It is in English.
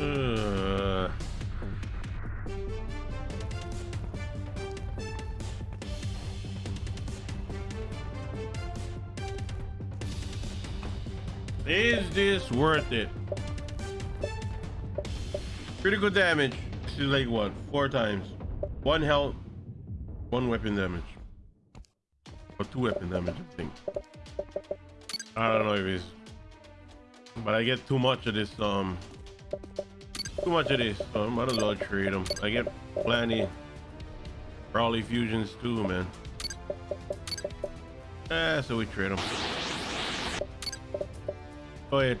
Uh, is this worth it? Critical damage. This is like what? Four times. One health, one weapon damage. Or two weapon damage, I think. I don't know if it's but I get too much of this um too much of this, so I might as well trade them. I get plenty Raleigh fusions too, man. Ah, so we trade them. Go ahead.